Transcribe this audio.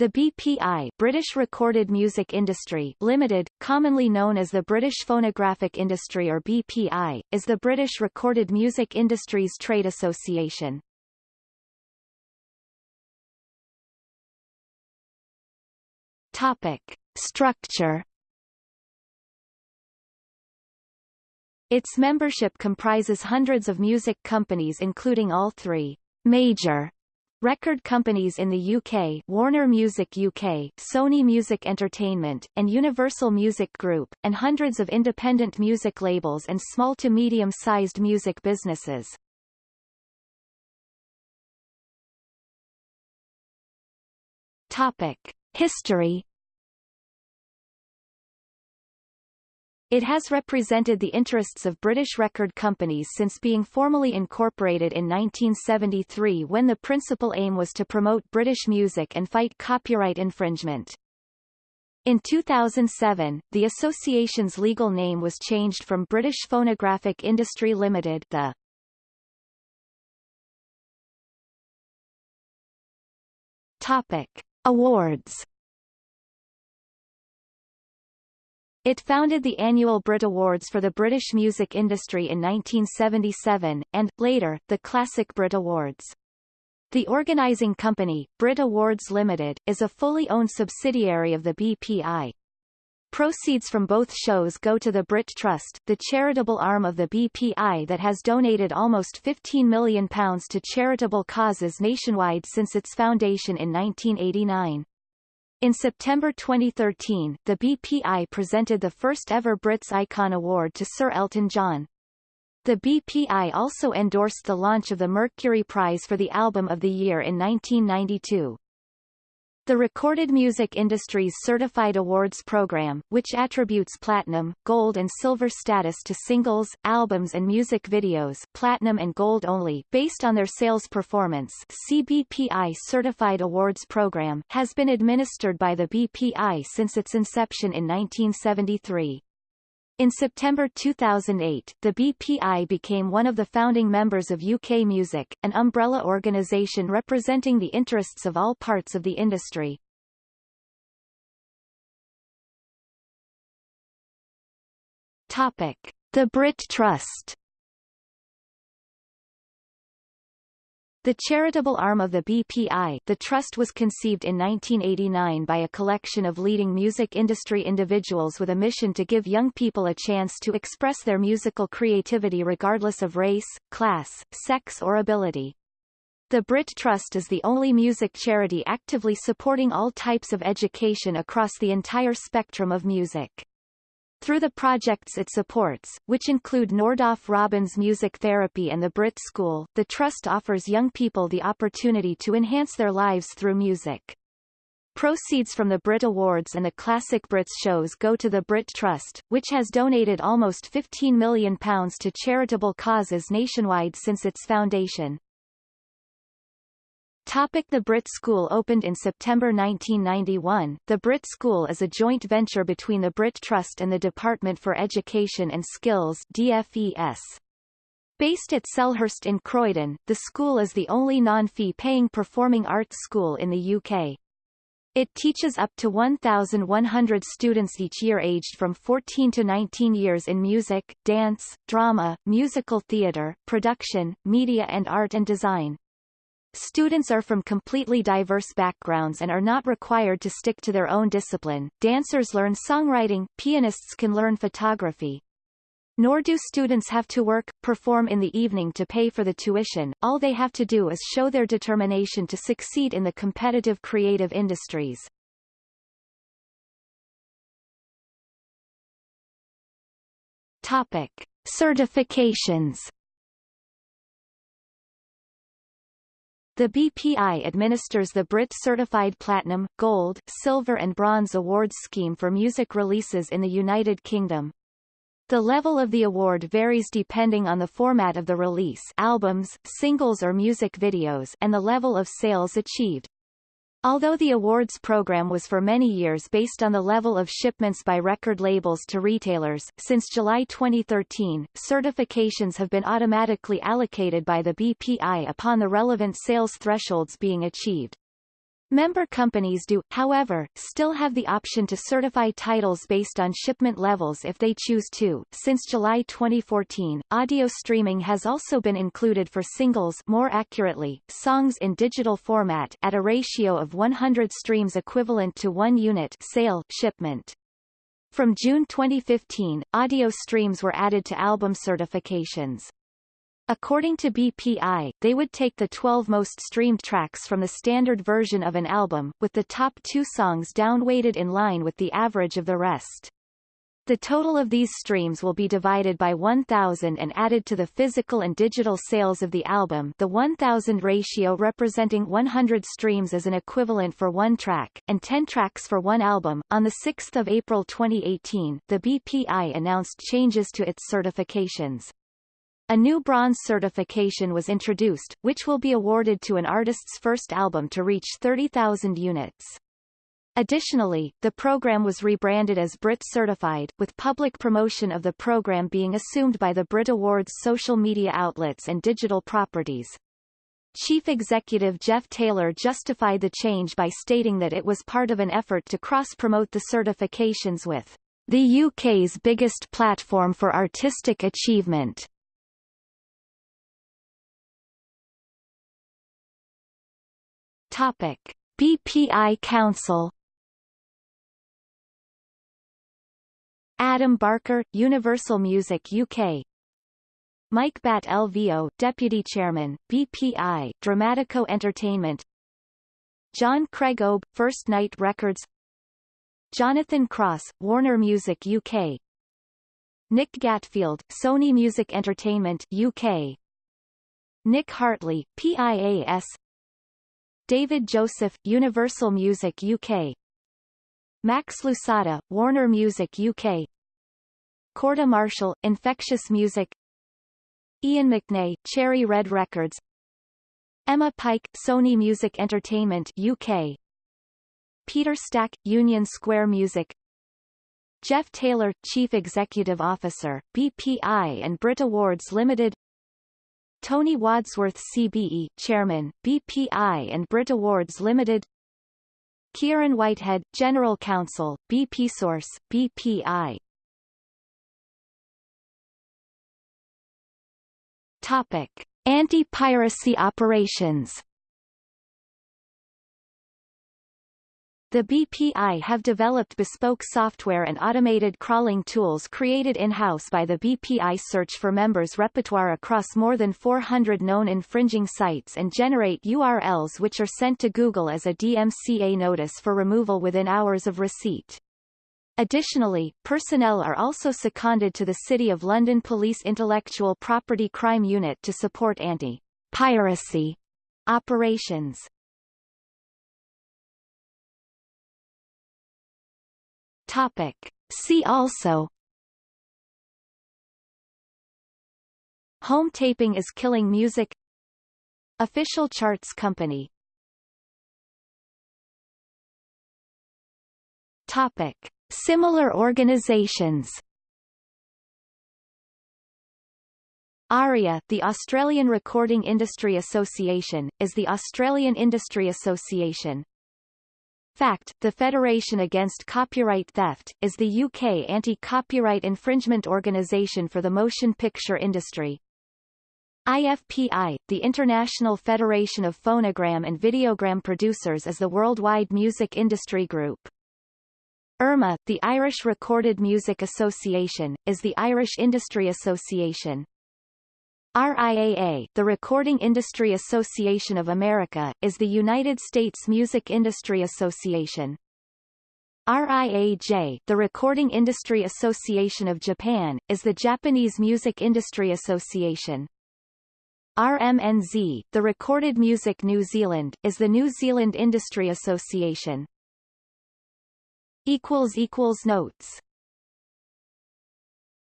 The BPI British Recorded Music Industry Limited, commonly known as the British Phonographic Industry or BPI, is the British Recorded Music Industries Trade Association. Topic. Structure Its membership comprises hundreds of music companies including all three major Record companies in the UK Warner Music UK, Sony Music Entertainment, and Universal Music Group, and hundreds of independent music labels and small to medium-sized music businesses. Topic. History It has represented the interests of British record companies since being formally incorporated in 1973 when the principal aim was to promote British music and fight copyright infringement. In 2007, the association's legal name was changed from British Phonographic Industry Limited the Topic. Awards It founded the annual Brit Awards for the British music industry in 1977, and, later, the Classic Brit Awards. The organising company, Brit Awards Limited, is a fully owned subsidiary of the BPI. Proceeds from both shows go to the Brit Trust, the charitable arm of the BPI that has donated almost £15 million to charitable causes nationwide since its foundation in 1989. In September 2013, the BPI presented the first ever Brits Icon Award to Sir Elton John. The BPI also endorsed the launch of the Mercury Prize for the Album of the Year in 1992. The recorded music industry's certified awards program, which attributes platinum, gold and silver status to singles, albums and music videos platinum and gold only based on their sales performance CBPI Certified Awards Program has been administered by the BPI since its inception in 1973. In September 2008, the BPI became one of the founding members of UK Music, an umbrella organisation representing the interests of all parts of the industry. Topic. The Brit Trust The charitable arm of the BPI, the trust was conceived in 1989 by a collection of leading music industry individuals with a mission to give young people a chance to express their musical creativity regardless of race, class, sex or ability. The Brit Trust is the only music charity actively supporting all types of education across the entire spectrum of music. Through the projects it supports, which include Nordoff Robbins Music Therapy and the Brit School, the Trust offers young people the opportunity to enhance their lives through music. Proceeds from the Brit Awards and the Classic Brits shows go to the Brit Trust, which has donated almost £15 million to charitable causes nationwide since its foundation. Topic the Brit School opened in September 1991. The Brit School is a joint venture between the Brit Trust and the Department for Education and Skills DFES. Based at Selhurst in Croydon, the school is the only non-fee paying performing arts school in the UK. It teaches up to 1,100 students each year aged from 14 to 19 years in music, dance, drama, musical theatre, production, media and art and design. Students are from completely diverse backgrounds and are not required to stick to their own discipline. Dancers learn songwriting, pianists can learn photography. Nor do students have to work, perform in the evening to pay for the tuition, all they have to do is show their determination to succeed in the competitive creative industries. Topic. Certifications The BPI administers the Brit Certified Platinum, Gold, Silver and Bronze Awards scheme for music releases in the United Kingdom. The level of the award varies depending on the format of the release albums, singles or music videos and the level of sales achieved. Although the awards program was for many years based on the level of shipments by record labels to retailers, since July 2013, certifications have been automatically allocated by the BPI upon the relevant sales thresholds being achieved. Member companies do, however, still have the option to certify titles based on shipment levels if they choose to. Since July 2014, audio streaming has also been included for singles more accurately, songs in digital format at a ratio of 100 streams equivalent to 1 unit sale shipment. From June 2015, audio streams were added to album certifications. According to BPI, they would take the 12 most streamed tracks from the standard version of an album, with the top two songs downweighted in line with the average of the rest. The total of these streams will be divided by 1,000 and added to the physical and digital sales of the album the 1,000 ratio representing 100 streams as an equivalent for one track, and 10 tracks for one album. On 6 April 2018, the BPI announced changes to its certifications. A new bronze certification was introduced, which will be awarded to an artist's first album to reach 30,000 units. Additionally, the program was rebranded as Brit Certified, with public promotion of the program being assumed by the Brit Awards social media outlets and digital properties. Chief Executive Geoff Taylor justified the change by stating that it was part of an effort to cross-promote the certifications with the UK's biggest platform for artistic achievement. Topic: BPI Council. Adam Barker, Universal Music UK. Mike Batt LVO, Deputy Chairman, BPI, Dramatico Entertainment. John Craig Obe, First Night Records. Jonathan Cross, Warner Music UK. Nick Gatfield, Sony Music Entertainment UK. Nick Hartley, PIAS David Joseph, Universal Music UK Max Lousada, Warner Music UK Korda Marshall, Infectious Music. Iain McNay, Cherry Red Records. Emma Pike, Sony Music Entertainment UK Peter Stack, Union Square Music. Geoff Taylor, Chief Executive Officer, BPI and Brit Awards Limited Tony Wadsworth CBE Chairman, BPI and Brit Awards Limited Kieran Whitehead, General Counsel, BP Source, BPI Topic. Anti-piracy operations The BPI have developed bespoke software and automated crawling tools created in-house by the BPI search for members repertoire across more than 400 known infringing sites and generate URLs which are sent to Google as a DMCA notice for removal within hours of receipt. Additionally, personnel are also seconded to the City of London Police Intellectual Property Crime Unit to support anti-piracy operations. Topic. See also. Home taping is killing music. Official charts company. Topic. Similar organizations. ARIA, the Australian Recording Industry Association, is the Australian Industry Association, FACT, the Federation Against Copyright Theft, is the UK anti-copyright infringement organisation for the motion picture industry. IFPI, the International Federation of Phonogram and Videogram Producers is the worldwide music industry group. IRMA, the Irish Recorded Music Association, is the Irish Industry Association. RIAA, the Recording Industry Association of America, is the United States Music Industry Association. RIAJ, the Recording Industry Association of Japan, is the Japanese Music Industry Association. RMNZ, the Recorded Music New Zealand, is the New Zealand Industry Association. Notes